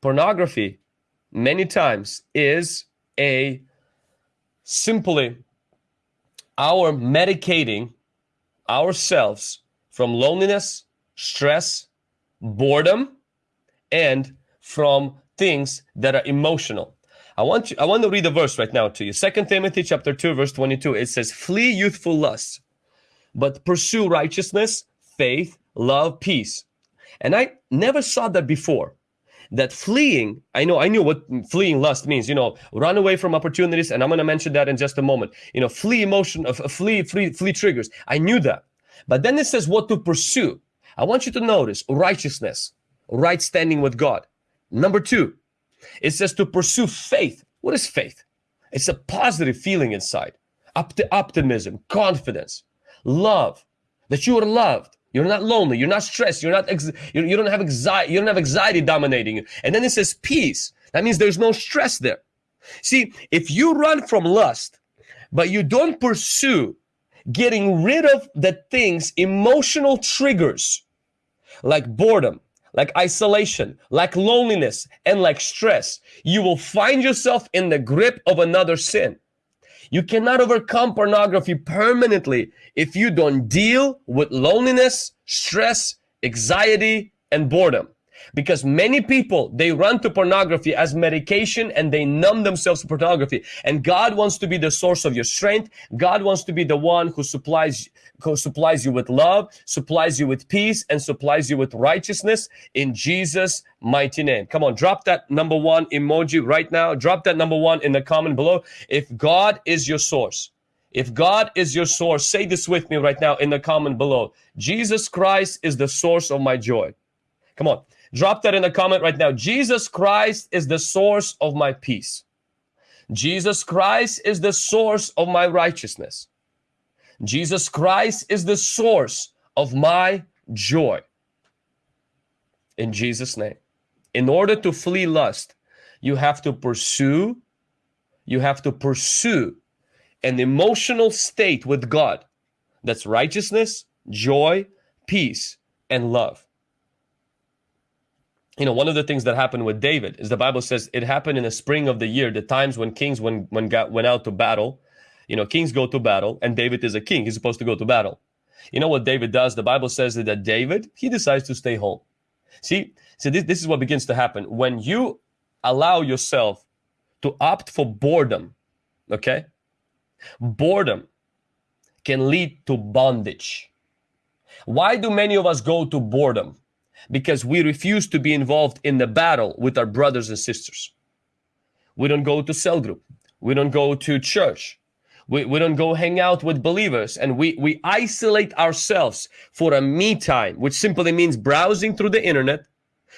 pornography many times is a simply our medicating ourselves from loneliness, stress, boredom, and from things that are emotional. I want you, I want to read a verse right now to you. Second Timothy chapter 2, verse 22. It says, Flee youthful lusts, but pursue righteousness, faith, love, peace. And I never saw that before. That fleeing, I know, I knew what fleeing lust means, you know, run away from opportunities, and I'm going to mention that in just a moment. You know, flee emotion, uh, flee, flee, flee triggers. I knew that. But then it says what to pursue. I want you to notice righteousness, right standing with God. Number two, it says to pursue faith. What is faith? It's a positive feeling inside, Opt optimism, confidence, love, that you are loved. You're not lonely. You're not stressed. You're not. you don't have anxiety. You don't have anxiety dominating you. And then it says peace. That means there's no stress there. See, if you run from lust, but you don't pursue getting rid of the things, emotional triggers like boredom, like isolation, like loneliness, and like stress, you will find yourself in the grip of another sin. You cannot overcome pornography permanently if you don't deal with loneliness, stress, anxiety, and boredom because many people they run to pornography as medication and they numb themselves to pornography and god wants to be the source of your strength god wants to be the one who supplies who supplies you with love supplies you with peace and supplies you with righteousness in jesus mighty name come on drop that number one emoji right now drop that number one in the comment below if god is your source if God is your source, say this with me right now in the comment below. Jesus Christ is the source of my joy. Come on. Drop that in the comment right now. Jesus Christ is the source of my peace. Jesus Christ is the source of my righteousness. Jesus Christ is the source of my joy. In Jesus' name. In order to flee lust, you have to pursue, you have to pursue an emotional state with God that's righteousness, joy, peace, and love you know, one of the things that happened with David is the Bible says it happened in the spring of the year, the times when kings when when got went out to battle. You know, kings go to battle, and David is a king. He's supposed to go to battle. You know what David does? The Bible says that David he decides to stay home. See, so this, this is what begins to happen when you allow yourself to opt for boredom. Okay, boredom can lead to bondage. Why do many of us go to boredom? Because we refuse to be involved in the battle with our brothers and sisters. We don't go to cell group. We don't go to church. We, we don't go hang out with believers and we, we isolate ourselves for a me time, which simply means browsing through the internet,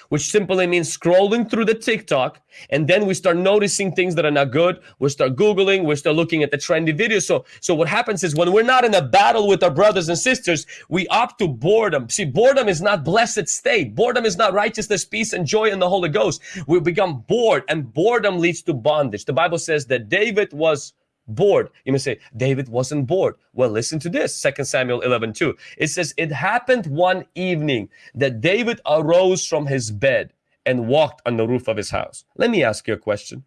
which simply means scrolling through the TikTok, and then we start noticing things that are not good. We start Googling, we start looking at the trendy videos. So, so what happens is when we're not in a battle with our brothers and sisters, we opt to boredom. See, boredom is not blessed state. Boredom is not righteousness, peace, and joy in the Holy Ghost. We become bored, and boredom leads to bondage. The Bible says that David was bored. You may say, David wasn't bored. Well, listen to this, Second Samuel 11, 2. It says, it happened one evening that David arose from his bed and walked on the roof of his house. Let me ask you a question.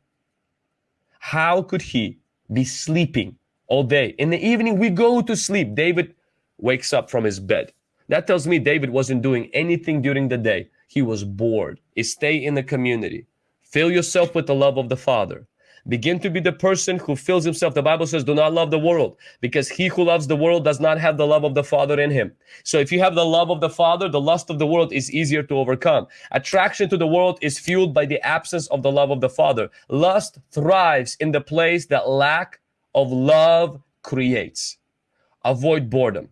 How could he be sleeping all day? In the evening, we go to sleep. David wakes up from his bed. That tells me David wasn't doing anything during the day. He was bored. Stay in the community. Fill yourself with the love of the Father. Begin to be the person who fills himself. The Bible says, do not love the world because he who loves the world does not have the love of the Father in him. So if you have the love of the Father, the lust of the world is easier to overcome. Attraction to the world is fueled by the absence of the love of the Father. Lust thrives in the place that lack of love creates. Avoid boredom.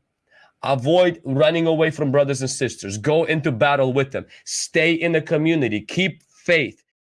Avoid running away from brothers and sisters. Go into battle with them. Stay in the community. Keep faith